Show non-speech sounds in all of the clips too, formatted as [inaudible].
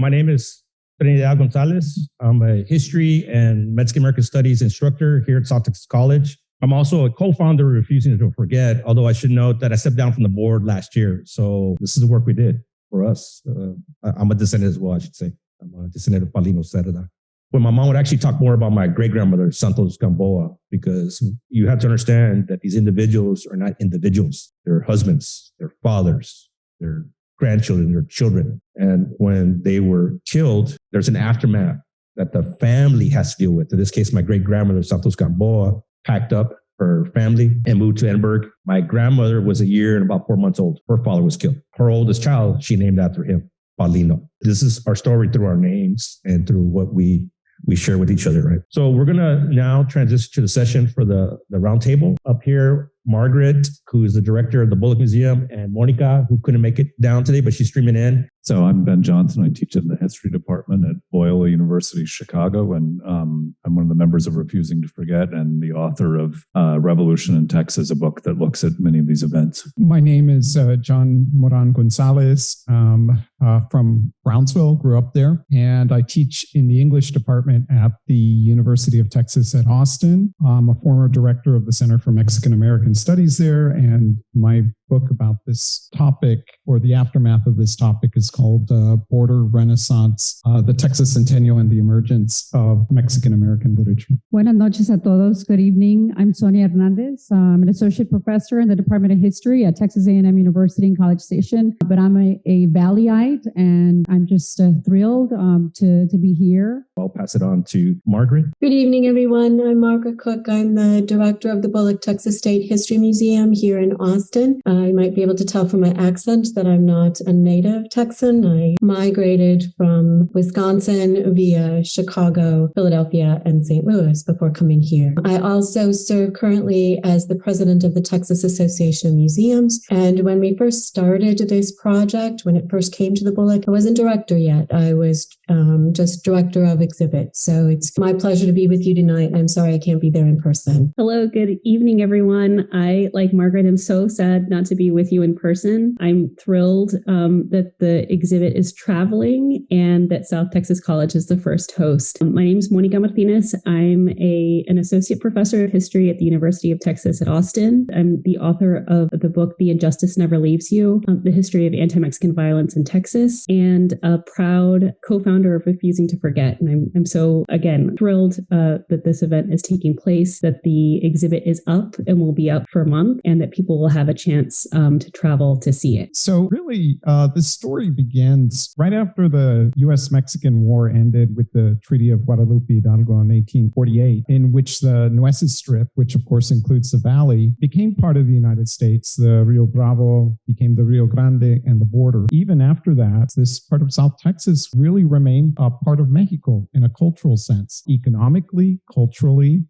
My name is Trinidad Gonzalez. I'm a history and Mexican American studies instructor here at South Texas College. I'm also a co-founder of Refusing to Forget, although I should note that I stepped down from the board last year. So this is the work we did for us. Uh, I'm a descendant as well, I should say. I'm a descendant of Paulino Cerda. When my mom would actually talk more about my great grandmother, Santos Gamboa, because you have to understand that these individuals are not individuals. They're husbands, they're fathers, they're grandchildren, they're children. And when they were killed, there's an aftermath that the family has to deal with. In this case, my great grandmother, Santos Gamboa, packed up her family and moved to Edinburg. My grandmother was a year and about four months old. Her father was killed. Her oldest child, she named after him, Paulino. This is our story through our names and through what we we share with each other, right? So we're gonna now transition to the session for the the roundtable. Up here, Margaret, who is the director of the Bullock Museum, and Monica, who couldn't make it down today, but she's streaming in. So I'm Ben Johnson. I teach in the history department at Loyola University Chicago, and um, I'm one of the members of Refusing to Forget and the author of uh, Revolution in Texas, a book that looks at many of these events. My name is uh, John Moran Gonzalez um, uh, from Brownsville, grew up there, and I teach in the English department at the University of Texas at Austin. I'm a former director of the Center for Mexican American Studies there, and my book about this topic or the aftermath of this topic is called uh, Border Renaissance, uh, the Texas Centennial and the Emergence of Mexican American Literature. Buenas noches a todos. Good evening. I'm Sonia Hernandez. I'm an associate professor in the Department of History at Texas A&M University in College Station, but I'm a, a Valleyite and I'm just uh, thrilled um, to, to be here. I'll pass it on to Margaret. Good evening, everyone. I'm Margaret Cook. I'm the director of the Bullock Texas State History Museum here in Austin. I might be able to tell from my accent that I'm not a native Texan. I migrated from Wisconsin via Chicago, Philadelphia, and St. Louis before coming here. I also serve currently as the president of the Texas Association of Museums. And when we first started this project, when it first came to the Bullock, I wasn't director yet. I was um, just director of exhibits. So it's my pleasure to be with you tonight. I'm sorry I can't be there in person. Hello, good evening, everyone. I, like Margaret, am so sad not to be with you in person. I'm thrilled um, that the exhibit is traveling and that South Texas College is the first host. Um, my name is Monica Martinez. I'm a, an associate professor of history at the University of Texas at Austin. I'm the author of the book The Injustice Never Leaves You, um, the history of anti-Mexican violence in Texas, and a proud co-founder of Refusing to Forget. And I'm, I'm so, again, thrilled uh, that this event is taking place, that the exhibit is up and will be up for a month, and that people will have a chance um, to travel to see it. So, really, uh, the story begins right after the US Mexican War ended with the Treaty of Guadalupe Hidalgo in 1848, in which the Nueces Strip, which of course includes the valley, became part of the United States. The Rio Bravo became the Rio Grande and the border. Even after that, this part of South Texas really remained a part of Mexico in a cultural sense, economically, culturally,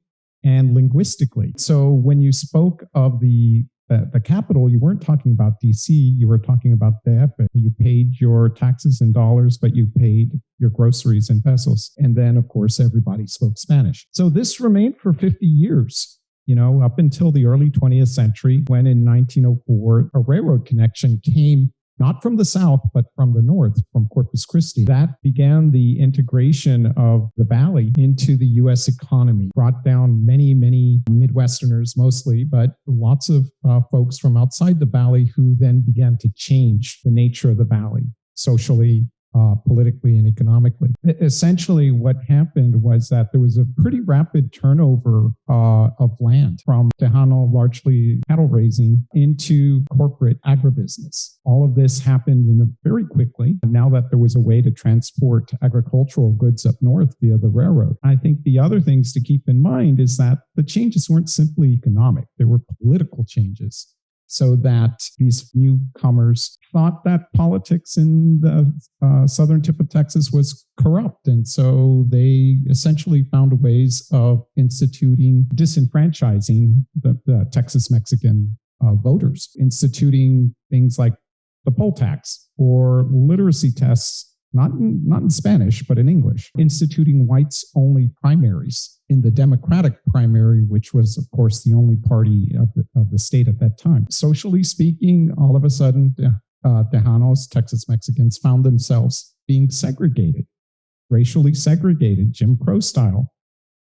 and linguistically. So when you spoke of the the, the capital, you weren't talking about DC, you were talking about the DF. You paid your taxes in dollars, but you paid your groceries in pesos. And then, of course, everybody spoke Spanish. So this remained for 50 years you know, up until the early 20th century, when in 1904, a railroad connection came not from the south, but from the north, from Corpus Christi. That began the integration of the valley into the US economy, brought down many, many Midwesterners mostly, but lots of uh, folks from outside the valley who then began to change the nature of the valley socially, uh, politically and economically. Essentially, what happened was that there was a pretty rapid turnover uh, of land from Tejano, largely cattle raising, into corporate agribusiness. All of this happened in a very quickly. Now that there was a way to transport agricultural goods up north via the railroad, I think the other things to keep in mind is that the changes weren't simply economic; they were political changes so that these newcomers thought that politics in the uh, southern tip of Texas was corrupt. And so they essentially found ways of instituting disenfranchising the, the Texas Mexican uh, voters, instituting things like the poll tax or literacy tests not in, not in Spanish, but in English, instituting whites only primaries in the Democratic primary, which was, of course, the only party of the, of the state at that time. Socially speaking, all of a sudden, uh, Tejanos, Texas Mexicans, found themselves being segregated, racially segregated, Jim Crow style,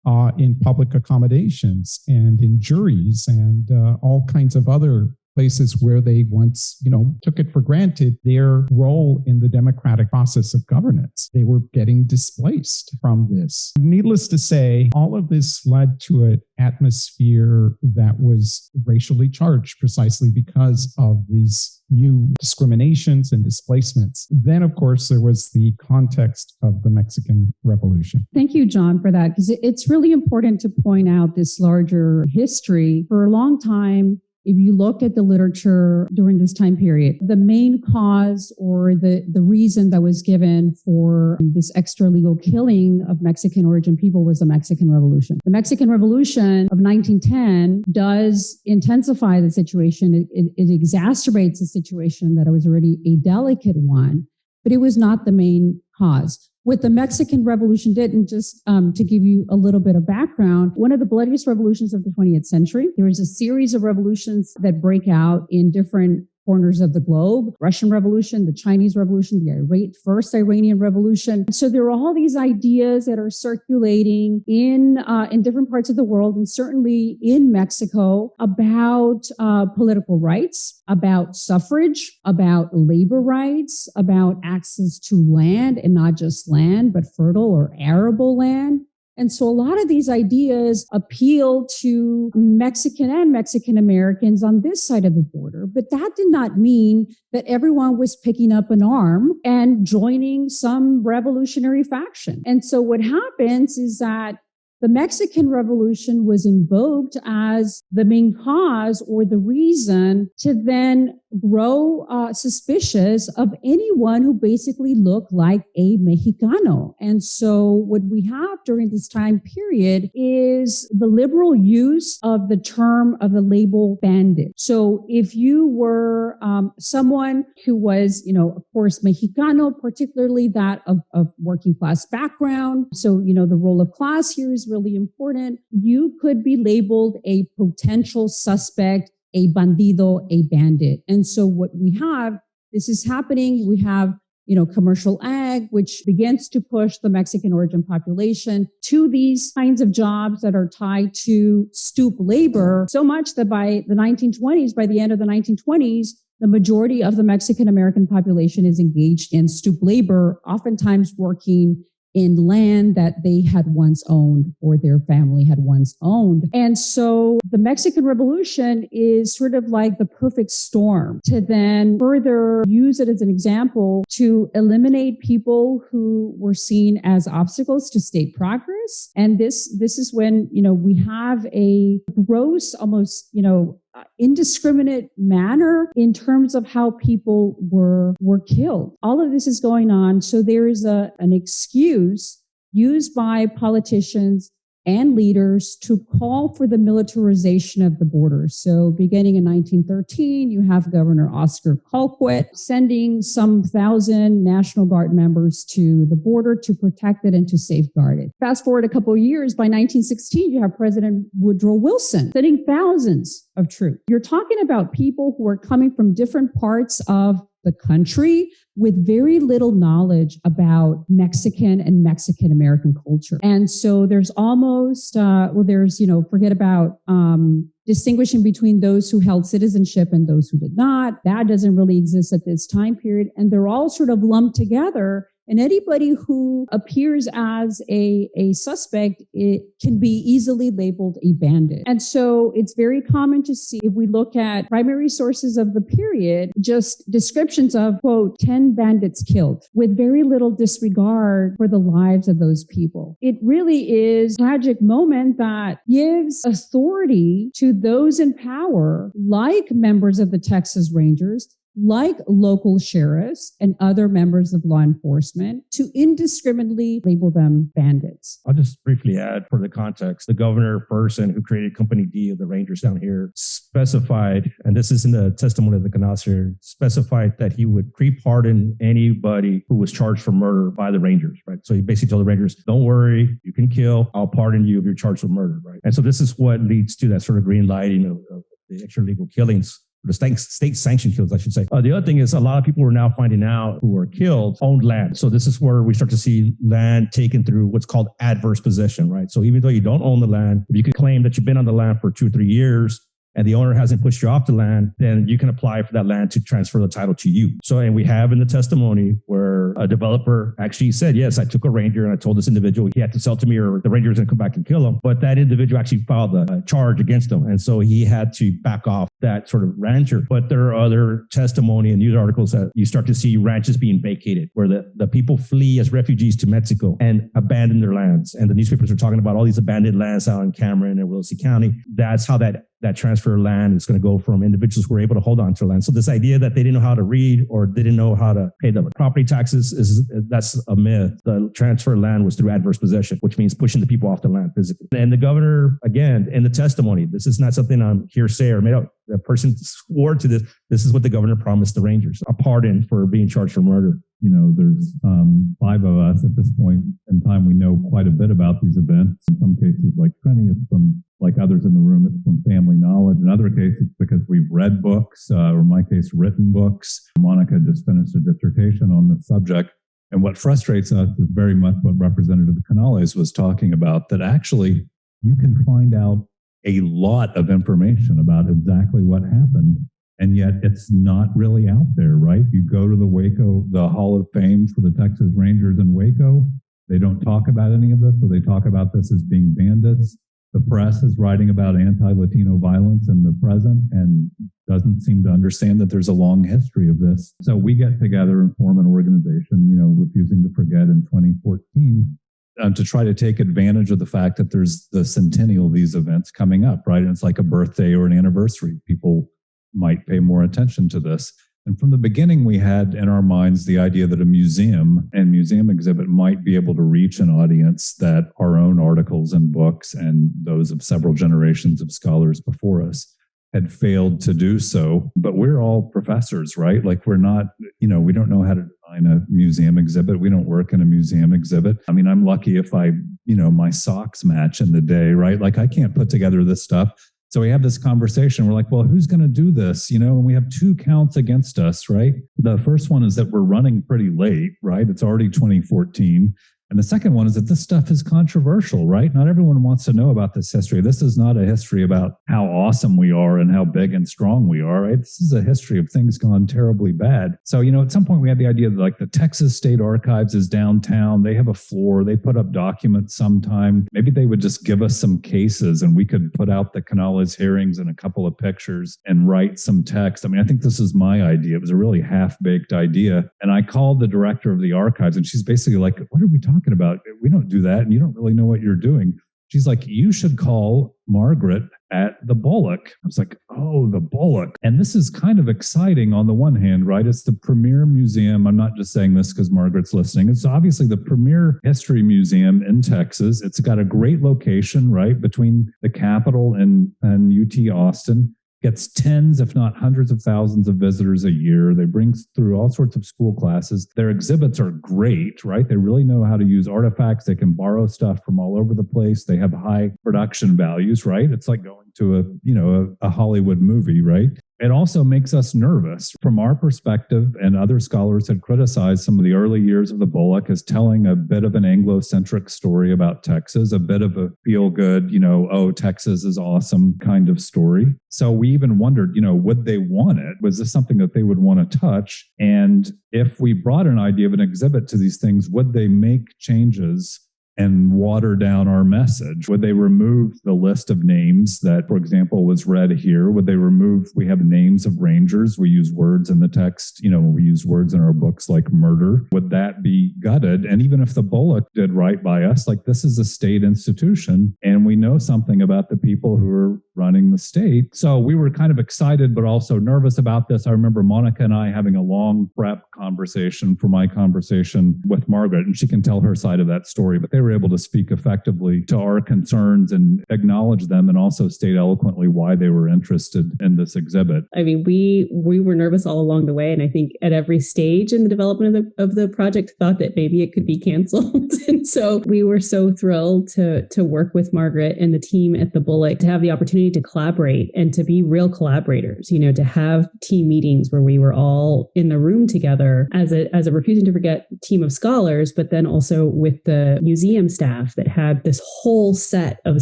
uh, in public accommodations and in juries and uh, all kinds of other places where they once, you know, took it for granted their role in the democratic process of governance. They were getting displaced from this. Needless to say, all of this led to an atmosphere that was racially charged precisely because of these new discriminations and displacements. Then, of course, there was the context of the Mexican Revolution. Thank you, John, for that, because it's really important to point out this larger history. For a long time, if you look at the literature during this time period, the main cause or the, the reason that was given for this extra legal killing of Mexican origin people was the Mexican Revolution. The Mexican Revolution of 1910 does intensify the situation. It, it, it exacerbates a situation that was already a delicate one, but it was not the main cause what the Mexican Revolution did, and just um, to give you a little bit of background, one of the bloodiest revolutions of the 20th century. There was a series of revolutions that break out in different corners of the globe Russian Revolution, the Chinese Revolution, the first Iranian Revolution. So there are all these ideas that are circulating in, uh, in different parts of the world and certainly in Mexico about uh, political rights, about suffrage, about labor rights, about access to land and not just land, but fertile or arable land. And so a lot of these ideas appeal to Mexican and Mexican Americans on this side of the border. But that did not mean that everyone was picking up an arm and joining some revolutionary faction. And so what happens is that the Mexican Revolution was invoked as the main cause or the reason to then grow uh, suspicious of anyone who basically looked like a Mexicano. And so what we have during this time period is the liberal use of the term of the label bandit. So if you were um, someone who was, you know, of course, Mexicano, particularly that of, of working class background. So, you know, the role of class here is really important. You could be labeled a potential suspect a bandido, a bandit. And so what we have, this is happening. We have you know, commercial ag, which begins to push the Mexican origin population to these kinds of jobs that are tied to stoop labor so much that by the 1920s, by the end of the 1920s, the majority of the Mexican American population is engaged in stoop labor, oftentimes working in land that they had once owned or their family had once owned. And so the Mexican Revolution is sort of like the perfect storm to then further use it as an example to eliminate people who were seen as obstacles to state progress. And this, this is when, you know, we have a gross, almost, you know, indiscriminate manner in terms of how people were were killed. All of this is going on, so there is a an excuse used by politicians and leaders to call for the militarization of the border. So beginning in 1913, you have Governor Oscar Colquitt sending some thousand National Guard members to the border to protect it and to safeguard it. Fast forward a couple of years, by 1916, you have President Woodrow Wilson sending thousands of troops. You're talking about people who are coming from different parts of the country with very little knowledge about Mexican and Mexican American culture. And so there's almost, uh, well, there's, you know, forget about um, distinguishing between those who held citizenship and those who did not. That doesn't really exist at this time period. And they're all sort of lumped together and anybody who appears as a, a suspect, it can be easily labeled a bandit. And so it's very common to see if we look at primary sources of the period, just descriptions of, quote, 10 bandits killed with very little disregard for the lives of those people. It really is a tragic moment that gives authority to those in power, like members of the Texas Rangers, like local sheriffs and other members of law enforcement, to indiscriminately label them bandits. I'll just briefly add for the context, the governor person who created Company D of the Rangers down here specified, and this is in the testimony of the Canales, specified that he would pre-pardon anybody who was charged for murder by the Rangers, right? So he basically told the Rangers, don't worry, you can kill, I'll pardon you if you're charged with murder, right? And so this is what leads to that sort of green lighting of, of the extra legal killings the state, state sanctioned kills, I should say. Uh, the other thing is a lot of people are now finding out who were killed owned land. So this is where we start to see land taken through what's called adverse possession, right? So even though you don't own the land, you can claim that you've been on the land for two or three years, and the owner hasn't pushed you off the land, then you can apply for that land to transfer the title to you. So, and we have in the testimony where a developer actually said, yes, I took a ranger and I told this individual he had to sell to me or the ranger was going to come back and kill him. But that individual actually filed a charge against him. And so he had to back off that sort of rancher. But there are other testimony and news articles that you start to see ranches being vacated where the, the people flee as refugees to Mexico and abandon their lands. And the newspapers are talking about all these abandoned lands out in Cameron and Willacy County. That's how that that transfer of land is going to go from individuals who were able to hold on to land. So this idea that they didn't know how to read or they didn't know how to pay the property taxes is that's a myth. The transfer of land was through adverse possession, which means pushing the people off the land physically. And the governor, again, in the testimony, this is not something I'm hearsay or made up. The person swore to this. This is what the governor promised the Rangers: a pardon for being charged for murder. You know, there's um, five of us at this point in time. We know quite a bit about these events. In some cases, like Trini, it's from like others in the room, it's from family knowledge. In other cases, because we've read books, uh, or in my case, written books. Monica just finished a dissertation on the subject. And what frustrates us is very much what Representative Canales was talking about, that actually you can find out a lot of information about exactly what happened. And yet it's not really out there, right? You go to the Waco, the Hall of Fame for the Texas Rangers in Waco. They don't talk about any of this, or they talk about this as being bandits. The press is writing about anti-Latino violence in the present and doesn't seem to understand that there's a long history of this. So we get together and form an organization, you know, refusing to forget in 2014 um, to try to take advantage of the fact that there's the centennial of these events coming up, right? And it's like a birthday or an anniversary. People might pay more attention to this. And from the beginning, we had in our minds the idea that a museum and museum exhibit might be able to reach an audience that our own articles and books and those of several generations of scholars before us had failed to do so. But we're all professors, right? Like we're not, you know, we don't know how to design a museum exhibit. We don't work in a museum exhibit. I mean, I'm lucky if I, you know, my socks match in the day, right? Like I can't put together this stuff. So we have this conversation. We're like, well, who's going to do this? You know, and we have two counts against us, right? The first one is that we're running pretty late, right? It's already 2014. And the second one is that this stuff is controversial, right? Not everyone wants to know about this history. This is not a history about how awesome we are and how big and strong we are, right? This is a history of things gone terribly bad. So, you know, at some point we had the idea that like the Texas State Archives is downtown. They have a floor, they put up documents sometime. Maybe they would just give us some cases and we could put out the Canales hearings and a couple of pictures and write some text. I mean, I think this is my idea. It was a really half baked idea. And I called the director of the archives and she's basically like, what are we talking talking about? We don't do that. And you don't really know what you're doing. She's like, you should call Margaret at the Bullock. I was like, oh, the Bullock. And this is kind of exciting on the one hand, right? It's the premier museum. I'm not just saying this because Margaret's listening. It's obviously the premier history museum in Texas. It's got a great location, right, between the Capitol and, and UT Austin gets tens, if not hundreds of thousands of visitors a year. They bring through all sorts of school classes. Their exhibits are great, right? They really know how to use artifacts. They can borrow stuff from all over the place. They have high production values, right? It's like going to a, you know, a, a Hollywood movie, right? It also makes us nervous. From our perspective, and other scholars had criticized some of the early years of the Bullock as telling a bit of an Anglo-centric story about Texas, a bit of a feel-good, you know, oh, Texas is awesome kind of story. So we even wondered, you know, would they want it? Was this something that they would want to touch? And if we brought an idea of an exhibit to these things, would they make changes and water down our message? Would they remove the list of names that, for example, was read here? Would they remove, we have names of rangers. We use words in the text, you know, we use words in our books like murder. Would that be gutted? And even if the Bullock did right by us, like this is a state institution and we know something about the people who are running the state. So we were kind of excited, but also nervous about this. I remember Monica and I having a long prep conversation for my conversation with Margaret, and she can tell her side of that story, but they were able to speak effectively to our concerns and acknowledge them and also state eloquently why they were interested in this exhibit. I mean, we we were nervous all along the way, and I think at every stage in the development of the of the project thought that maybe it could be canceled. [laughs] and so we were so thrilled to to work with Margaret and the team at the Bullock to have the opportunity to collaborate and to be real collaborators, you know, to have team meetings where we were all in the room together as a as a refusing to forget team of scholars, but then also with the museum staff that had this whole set of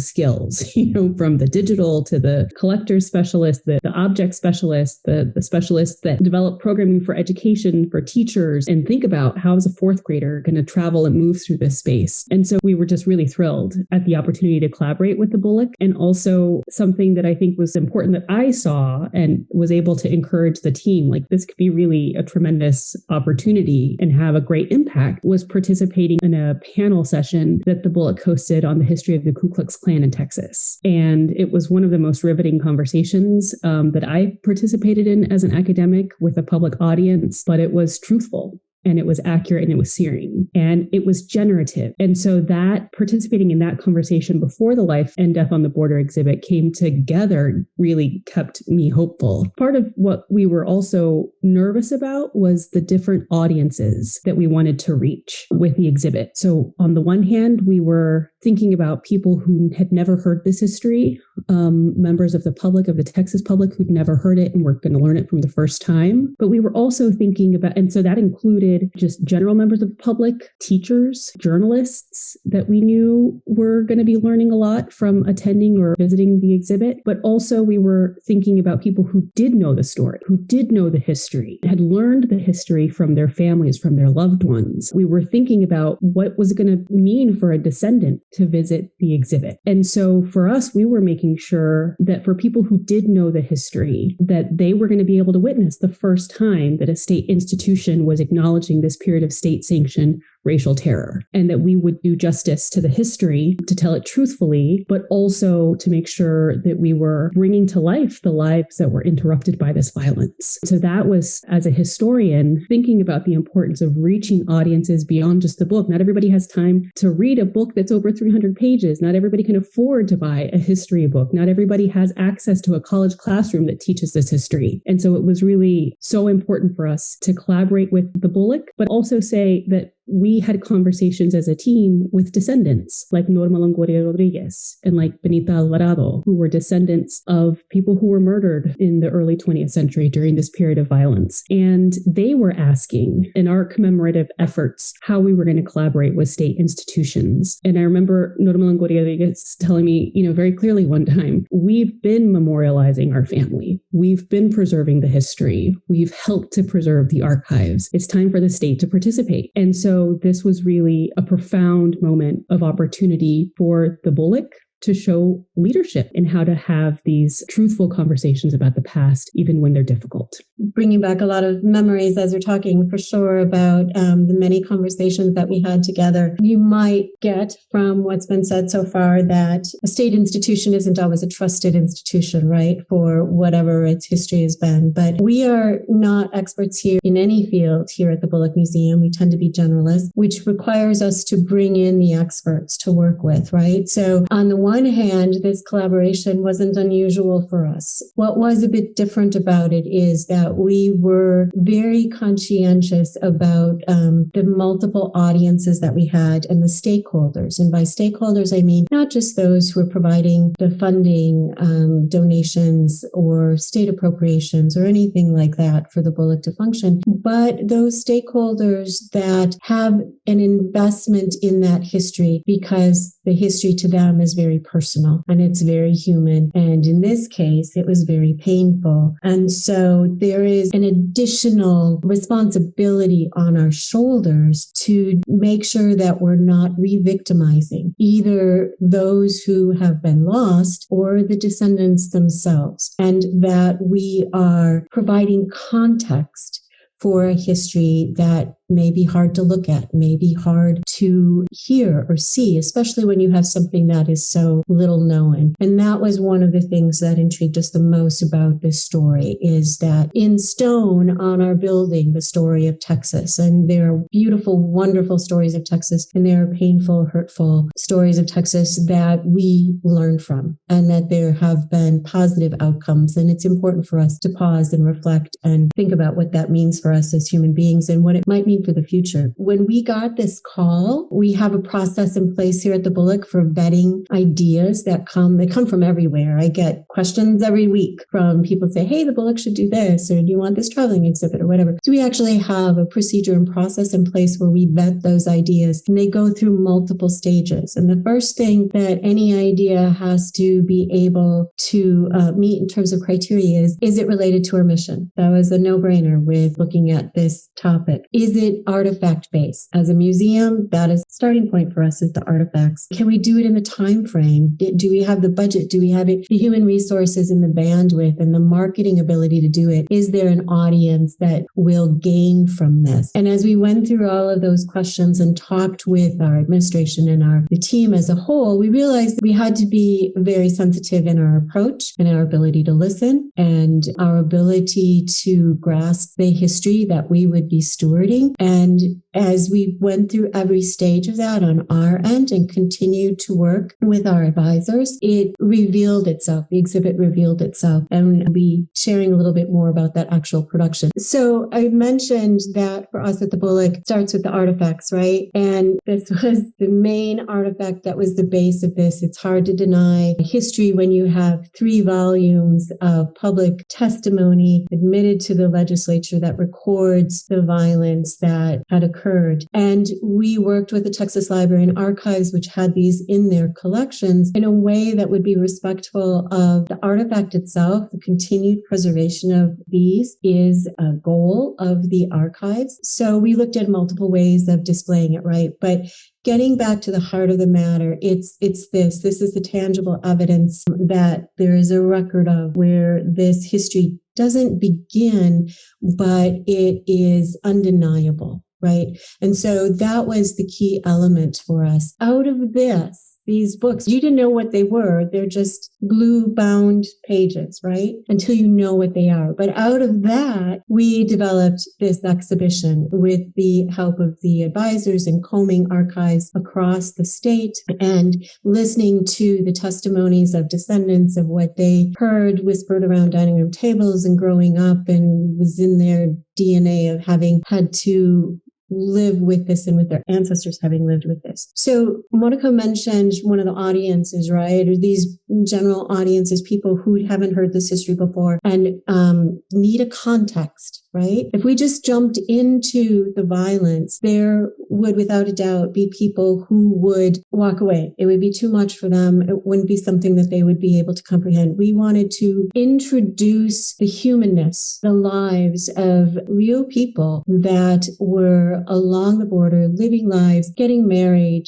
skills, [laughs] you know, from the digital to the collector specialist, the, the object specialist, the, the specialists that develop programming for education for teachers and think about how is a fourth grader going to travel and move through this space. And so we were just really thrilled at the opportunity to collaborate with the Bullock and also something that I think was important that I saw and was able to encourage the team like this could be really a tremendous opportunity and have a great impact was participating in a panel session that the Bullock hosted on the history of the Ku Klux Klan in Texas. And it was one of the most riveting conversations um, that I participated in as an academic with a public audience, but it was truthful and it was accurate and it was searing and it was generative. And so that participating in that conversation before the Life and Death on the Border exhibit came together really kept me hopeful. Part of what we were also nervous about was the different audiences that we wanted to reach with the exhibit. So on the one hand, we were thinking about people who had never heard this history, um, members of the public, of the Texas public who'd never heard it and were going to learn it from the first time. But we were also thinking about, and so that included just general members of the public, teachers, journalists that we knew were going to be learning a lot from attending or visiting the exhibit. But also we were thinking about people who did know the story, who did know the history, had learned the history from their families, from their loved ones. We were thinking about what was going to mean for a descendant to visit the exhibit. And so for us, we were making sure that for people who did know the history, that they were going to be able to witness the first time that a state institution was acknowledging this period of state sanctioned racial terror and that we would do justice to the history to tell it truthfully, but also to make sure that we were bringing to life the lives that were interrupted by this violence. So that was, as a historian, thinking about the importance of reaching audiences beyond just the book. Not everybody has time to read a book that's over 300 pages. Not everybody can afford to buy a history book. Not everybody has access to a college classroom that teaches this history. And so it was really so important for us to collaborate with the Bullock, but also say that we had conversations as a team with descendants like Norma Longoria Rodriguez and like Benita Alvarado, who were descendants of people who were murdered in the early 20th century during this period of violence. And they were asking in our commemorative efforts how we were going to collaborate with state institutions. And I remember Norma Longoria Rodriguez telling me, you know, very clearly one time, we've been memorializing our family. We've been preserving the history. We've helped to preserve the archives. It's time for the state to participate. And so so this was really a profound moment of opportunity for the Bullock to show leadership in how to have these truthful conversations about the past, even when they're difficult. Bringing back a lot of memories as you're talking for sure about um, the many conversations that we had together. You might get from what's been said so far that a state institution isn't always a trusted institution, right? For whatever its history has been. But we are not experts here in any field here at the Bullock Museum. We tend to be generalists, which requires us to bring in the experts to work with, right? So on the one hand, this collaboration wasn't unusual for us. What was a bit different about it is that we were very conscientious about um, the multiple audiences that we had and the stakeholders. And by stakeholders, I mean not just those who are providing the funding, um, donations, or state appropriations or anything like that for the Bullock to function, but those stakeholders that have an investment in that history because the history to them is very personal and it's very human. And in this case, it was very painful. And so there is an additional responsibility on our shoulders to make sure that we're not re victimizing either those who have been lost or the descendants themselves, and that we are providing context for a history that may be hard to look at, may be hard to hear or see, especially when you have something that is so little known. And that was one of the things that intrigued us the most about this story is that in stone on our building, the story of Texas, and there are beautiful, wonderful stories of Texas, and there are painful, hurtful stories of Texas that we learn from, and that there have been positive outcomes. And it's important for us to pause and reflect and think about what that means for us as human beings and what it might mean planning for the future. When we got this call, we have a process in place here at the Bullock for vetting ideas that come, they come from everywhere. I get questions every week from people say, Hey, the Bullock should do this, or do you want this traveling exhibit or whatever. So we actually have a procedure and process in place where we vet those ideas and they go through multiple stages. And the first thing that any idea has to be able to uh, meet in terms of criteria is, is it related to our mission? That was a no brainer with looking at this topic. Is it artifact based? As a museum, that is starting point for us is the artifacts. Can we do it in the time frame? Do we have the budget? Do we have it, the human resources and the bandwidth and the marketing ability to do it? Is there an audience that will gain from this? And as we went through all of those questions and talked with our administration and our the team as a whole, we realized we had to be very sensitive in our approach and our ability to listen and our ability to grasp the history that we would be stewarding. And as we went through every stage of that on our end and continued to work with our advisors, it revealed itself. The exhibit revealed itself. And I'll be sharing a little bit more about that actual production. So I mentioned that for us at the Bullock starts with the artifacts, right? And this [laughs] was the main artifact that was the base of this. It's hard to deny history when you have three volumes of public testimony admitted to the legislature that records the violence that had occurred. And we worked with the Texas Library and Archives, which had these in their collections in a way that would be respectful of the artifact itself. The continued preservation of these is a goal of the archives. So we looked at multiple ways of displaying it, right? But getting back to the heart of the matter it's it's this this is the tangible evidence that there is a record of where this history doesn't begin but it is undeniable right and so that was the key element for us out of this these books. You didn't know what they were. They're just glue bound pages, right? Until you know what they are. But out of that, we developed this exhibition with the help of the advisors and combing archives across the state and listening to the testimonies of descendants of what they heard whispered around dining room tables and growing up and was in their DNA of having had to live with this and with their ancestors having lived with this. So Monica mentioned one of the audiences, right? Or these general audiences, people who haven't heard this history before and um, need a context right? If we just jumped into the violence, there would without a doubt be people who would walk away. It would be too much for them. It wouldn't be something that they would be able to comprehend. We wanted to introduce the humanness, the lives of real people that were along the border, living lives, getting married,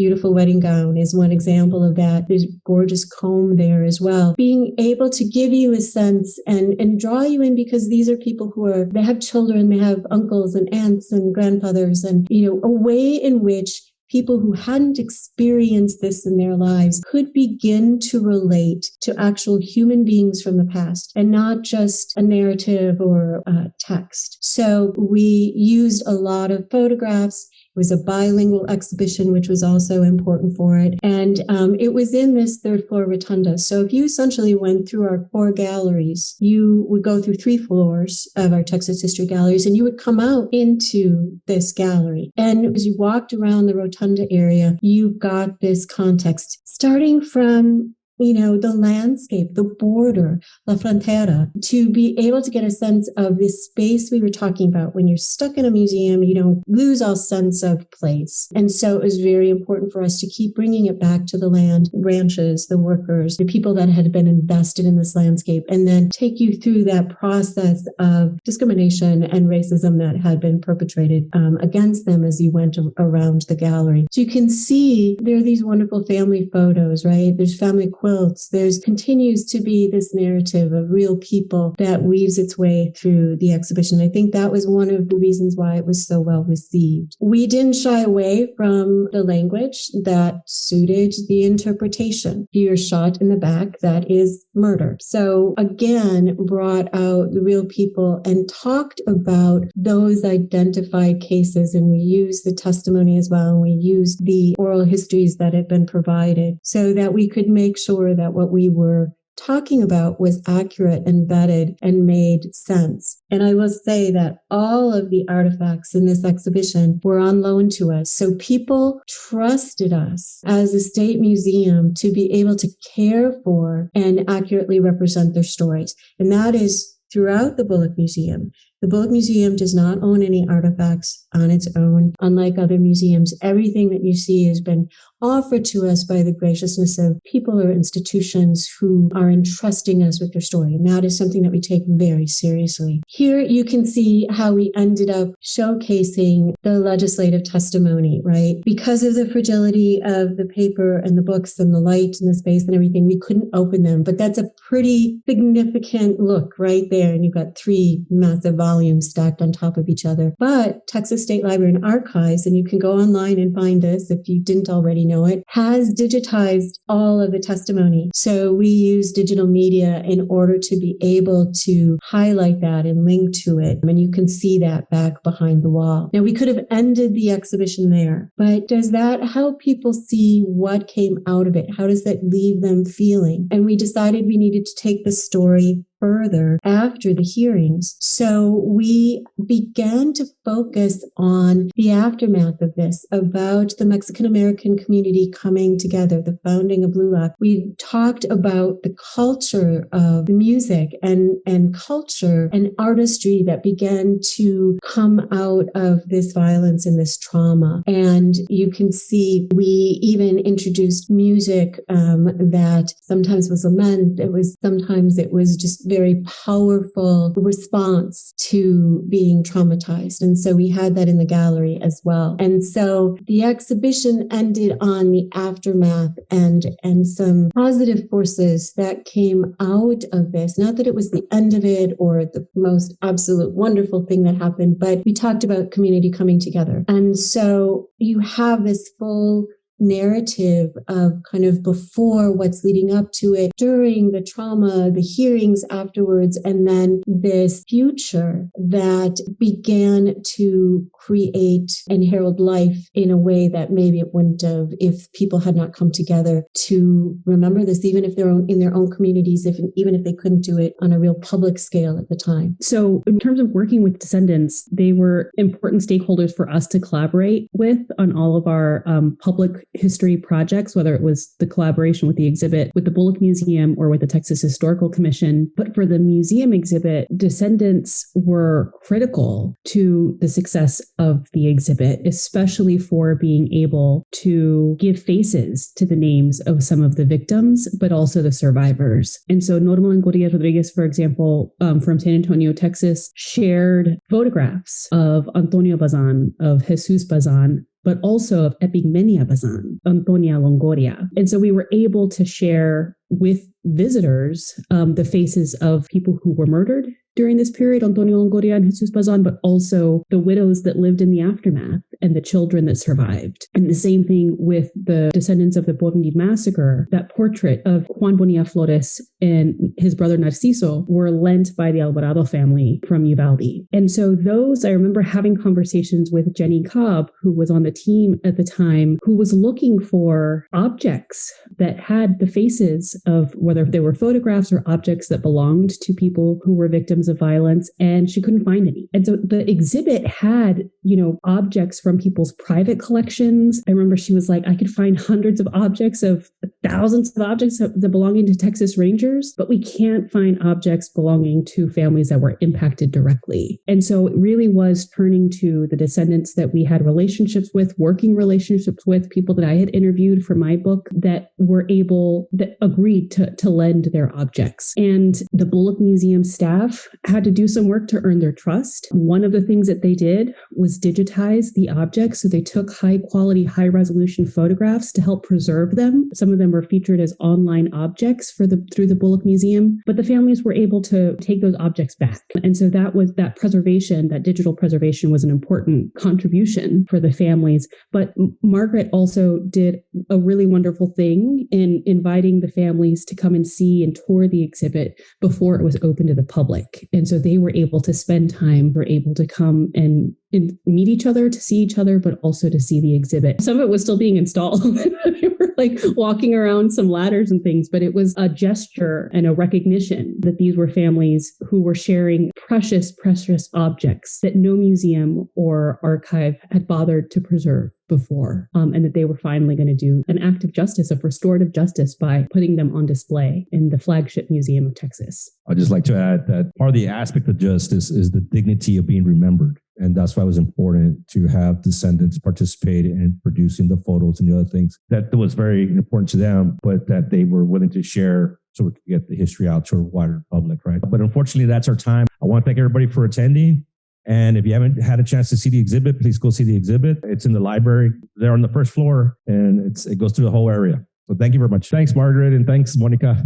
beautiful wedding gown is one example of that. There's gorgeous comb there as well. Being able to give you a sense and, and draw you in because these are people who are, they have children, they have uncles and aunts and grandfathers and, you know, a way in which people who hadn't experienced this in their lives could begin to relate to actual human beings from the past and not just a narrative or a text. So we used a lot of photographs was a bilingual exhibition, which was also important for it. And um, it was in this third floor rotunda. So if you essentially went through our core galleries, you would go through three floors of our Texas History Galleries and you would come out into this gallery. And as you walked around the rotunda area, you got this context starting from you know, the landscape, the border, La Frontera, to be able to get a sense of this space we were talking about. When you're stuck in a museum, you don't lose all sense of place. And so it was very important for us to keep bringing it back to the land, ranches, the workers, the people that had been invested in this landscape, and then take you through that process of discrimination and racism that had been perpetrated um, against them as you went around the gallery. So you can see there are these wonderful family photos, right? There's family quilts quilts. There's continues to be this narrative of real people that weaves its way through the exhibition. I think that was one of the reasons why it was so well received. We didn't shy away from the language that suited the interpretation. You're shot in the back, that is murder. So again, brought out the real people and talked about those identified cases. And we used the testimony as well. And we used the oral histories that had been provided so that we could make sure sure that what we were talking about was accurate and vetted and made sense. And I will say that all of the artifacts in this exhibition were on loan to us. So people trusted us as a state museum to be able to care for and accurately represent their stories. And that is throughout the Bullock Museum. The Bullock Museum does not own any artifacts on its own. Unlike other museums, everything that you see has been offered to us by the graciousness of people or institutions who are entrusting us with their story. And that is something that we take very seriously. Here you can see how we ended up showcasing the legislative testimony, right? Because of the fragility of the paper and the books and the light and the space and everything, we couldn't open them. But that's a pretty significant look right there. And you've got three massive volumes stacked on top of each other. But Texas State Library and Archives, and you can go online and find this if you didn't already know it, has digitized all of the testimony. So we use digital media in order to be able to highlight that and link to it. And you can see that back behind the wall. Now, we could have ended the exhibition there, but does that help people see what came out of it? How does that leave them feeling? And we decided we needed to take the story further after the hearings. So we began to focus on the aftermath of this about the Mexican American community coming together, the founding of LULAC. We talked about the culture of music and, and culture and artistry that began to come out of this violence and this trauma. And you can see we even introduced music um, that sometimes was lament. It was sometimes it was just very powerful response to being traumatized. And so we had that in the gallery as well. And so the exhibition ended on the aftermath and, and some positive forces that came out of this. Not that it was the end of it or the most absolute wonderful thing that happened, but we talked about community coming together. And so you have this full narrative of kind of before what's leading up to it, during the trauma, the hearings afterwards, and then this future that began to create and herald life in a way that maybe it wouldn't have if people had not come together to remember this, even if they're in their own communities, if even if they couldn't do it on a real public scale at the time. So, in terms of working with descendants, they were important stakeholders for us to collaborate with on all of our um, public history projects, whether it was the collaboration with the exhibit with the Bullock Museum or with the Texas Historical Commission. But for the museum exhibit, descendants were critical to the success of the exhibit, especially for being able to give faces to the names of some of the victims, but also the survivors. And so Norma Longoria Rodriguez, for example, um, from San Antonio, Texas, shared photographs of Antonio Bazan, of Jesus Bazan, but also of Epigmenia Bazan, Antonia Longoria. And so we were able to share with visitors um, the faces of people who were murdered during this period, Antonio Longoria and Jesus Bazan, but also the widows that lived in the aftermath and the children that survived. And the same thing with the descendants of the Porvenir massacre. That portrait of Juan Bonilla Flores and his brother Narciso were lent by the Alvarado family from Uvalde. And so those, I remember having conversations with Jenny Cobb, who was on the team at the time, who was looking for objects that had the faces of whether they were photographs or objects that belonged to people who were victims of violence, and she couldn't find any. And so the exhibit had, you know, objects from people's private collections. I remember she was like, I could find hundreds of objects of thousands of objects that belonging to Texas Rangers, but we can't find objects belonging to families that were impacted directly. And so it really was turning to the descendants that we had relationships with, working relationships with, people that I had interviewed for my book that were able, that agreed to, to lend their objects. And the Bullock Museum staff had to do some work to earn their trust. One of the things that they did was digitize the objects. So they took high quality, high resolution photographs to help preserve them. Some of them were featured as online objects for the through the Bullock Museum, but the families were able to take those objects back. And so that was that preservation, that digital preservation was an important contribution for the families. But Margaret also did a really wonderful thing in inviting the families to come and see and tour the exhibit before it was open to the public. And so they were able to spend time, were able to come and meet each other, to see each other, but also to see the exhibit. Some of it was still being installed. [laughs] we were like walking around some ladders and things, but it was a gesture and a recognition that these were families who were sharing precious, precious objects that no museum or archive had bothered to preserve before, um, and that they were finally going to do an act of justice, of restorative justice, by putting them on display in the flagship museum of Texas. I'd just like to add that part of the aspect of justice is the dignity of being remembered. And that's why it was important to have descendants participate in producing the photos and the other things that was very important to them, but that they were willing to share so we could get the history out to a wider public, right? But unfortunately, that's our time. I want to thank everybody for attending. And if you haven't had a chance to see the exhibit, please go see the exhibit. It's in the library there on the first floor and it's, it goes through the whole area. So thank you very much. Thanks, Margaret, and thanks, Monica.